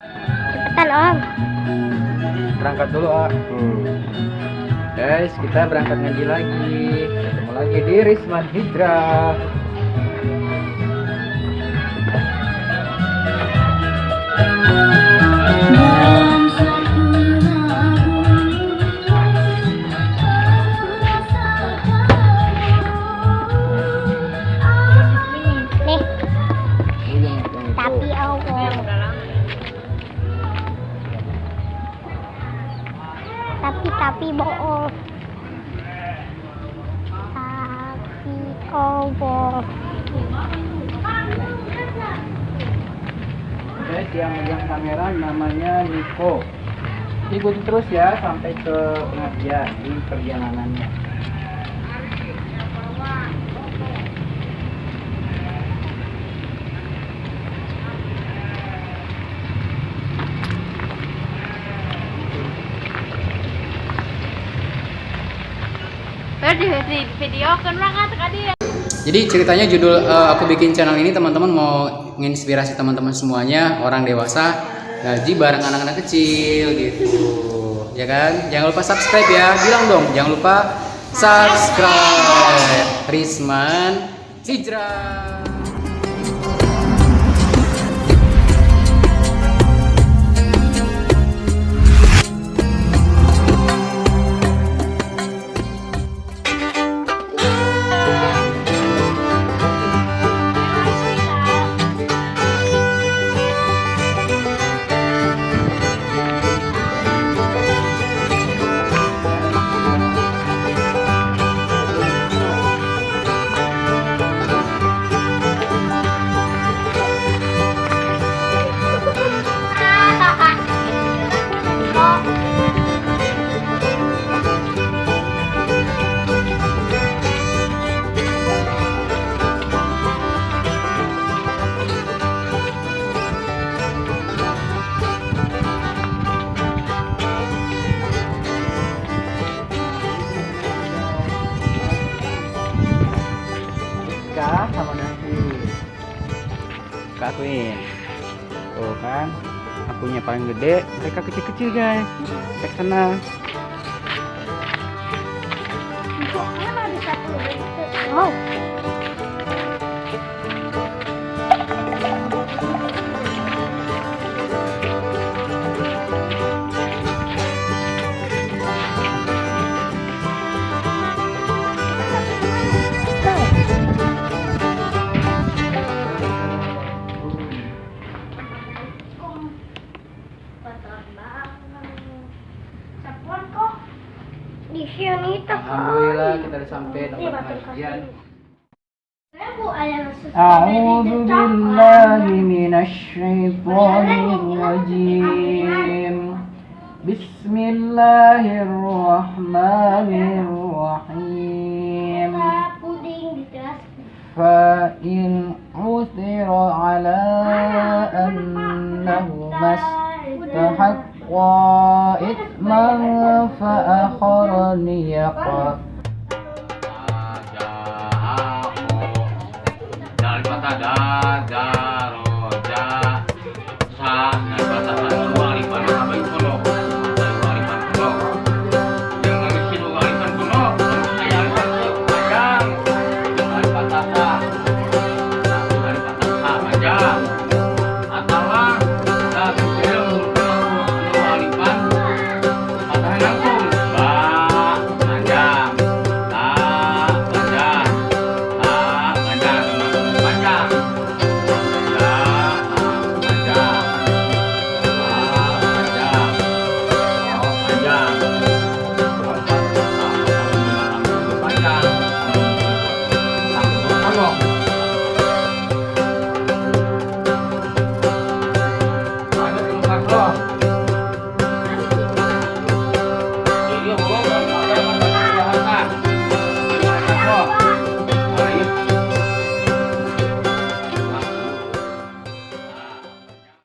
Cepetan om. Berangkat dulu, ah. Guys, kita berangkat ngaji lagi. Ketemu lagi di Risman Hijrah. Allah. Guys, yang megang kamera namanya Niko. Ikuti terus ya sampai ke pengajian di perjalanannya. di video kan tadi ya. Jadi ceritanya judul eh, aku bikin channel ini teman-teman mau menginspirasi teman-teman semuanya orang dewasa ngaji bareng anak-anak kecil gitu. Ya kan? Jangan lupa subscribe ya. Bilang dong, jangan lupa subscribe. Risman Hijrah. Sama nasi. Kak akuin. Tuh kan. Akunya paling gede, mereka kecil-kecil guys. Cek sana. Oh, tuh. Alhamdulillah kita udah sampai tempat pengajian. A'udzu أعوذ بالله من الشيطان الرجيم بسم الله الرحمن الرحيم puding di kelas. فإن عثر على أنهما استحقا إثما فآخران يقع dari kota dadaroja sana